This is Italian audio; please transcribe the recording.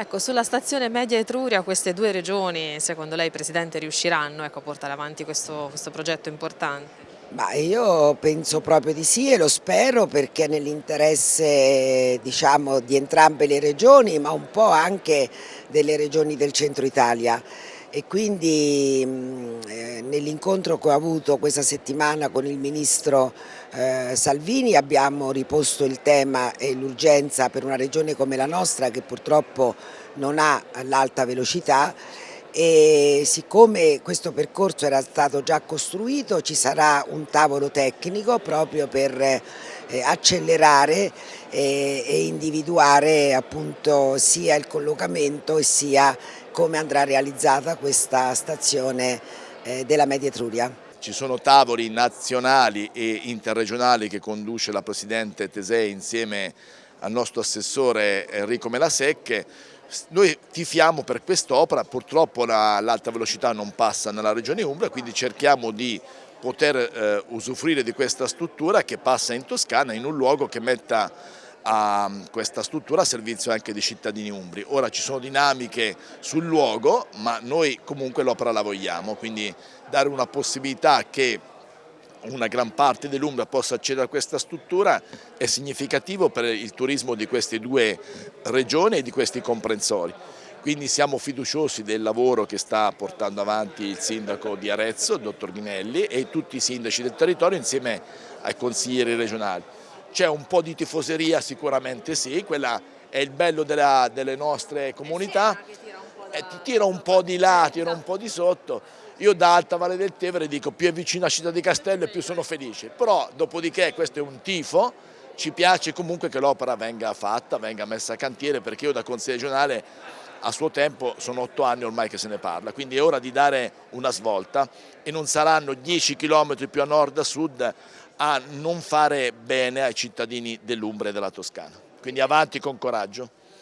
Ecco, sulla stazione Media Etruria queste due regioni, secondo lei Presidente, riusciranno ecco, a portare avanti questo, questo progetto importante? Ma io penso proprio di sì e lo spero perché nell'interesse diciamo, di entrambe le regioni ma un po' anche delle regioni del centro Italia e quindi eh, nell'incontro che ho avuto questa settimana con il Ministro eh, Salvini abbiamo riposto il tema e l'urgenza per una regione come la nostra che purtroppo non ha l'alta velocità e siccome questo percorso era stato già costruito ci sarà un tavolo tecnico proprio per eh, accelerare eh, e individuare appunto sia il collocamento sia come andrà realizzata questa stazione eh, della Media Etruria. Ci sono tavoli nazionali e interregionali che conduce la Presidente Tesei insieme al nostro assessore Enrico Melasecche noi tifiamo per quest'opera, purtroppo l'alta velocità non passa nella regione Umbria, quindi cerchiamo di poter eh, usufruire di questa struttura che passa in Toscana in un luogo che metta a questa struttura a servizio anche dei cittadini umbri. Ora ci sono dinamiche sul luogo, ma noi comunque l'opera la vogliamo, quindi dare una possibilità che una gran parte dell'Umbria possa accedere a questa struttura è significativo per il turismo di queste due regioni e di questi comprensori. Quindi siamo fiduciosi del lavoro che sta portando avanti il sindaco di Arezzo, il dottor Ghinelli, e tutti i sindaci del territorio insieme ai consiglieri regionali. C'è un po' di tifoseria sicuramente sì, quella è il bello della, delle nostre comunità, eh, ti tira un po' di là, tira un po' di sotto, io da Alta Valle del Tevere dico più è vicino a Città di Castello e più sono felice, però dopodiché questo è un tifo, ci piace comunque che l'opera venga fatta, venga messa a cantiere perché io da consiglio regionale a suo tempo sono otto anni ormai che se ne parla, quindi è ora di dare una svolta. E non saranno 10 km più a nord a sud a non fare bene ai cittadini dell'Umbria e della Toscana. Quindi avanti con coraggio.